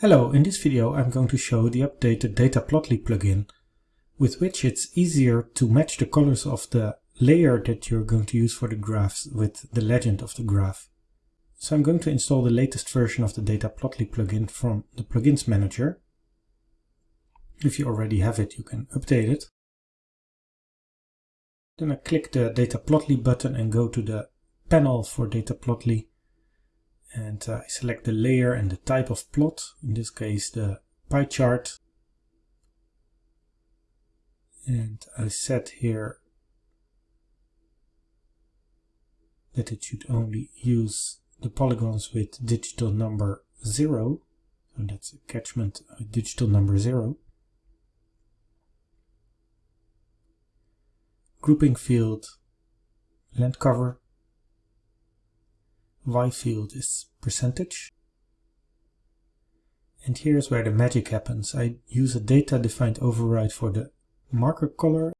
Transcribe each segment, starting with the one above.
Hello, in this video I'm going to show the updated Dataplotly plugin with which it's easier to match the colors of the layer that you're going to use for the graphs with the legend of the graph. So I'm going to install the latest version of the Dataplotly plugin from the Plugins Manager. If you already have it, you can update it. Then I click the Dataplotly button and go to the panel for Dataplotly and uh, I select the layer and the type of plot, in this case the pie chart. And I set here that it should only use the polygons with digital number 0. So that's a catchment digital number 0. Grouping field, land cover, y field is percentage. And here's where the magic happens. I use a data-defined override for the marker color,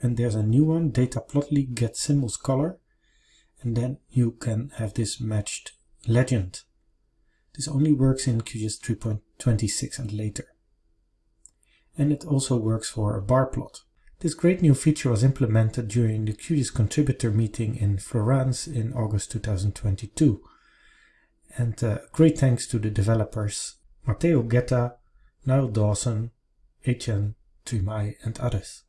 and there's a new one, dataplotly get symbols color, and then you can have this matched legend. This only works in QGIS 3.26 and later. And it also works for a bar plot. This great new feature was implemented during the QGIS contributor meeting in Florence in August 2022. And uh, great thanks to the developers Matteo Ghetta, Nyall Dawson, Etienne Trimaille and others.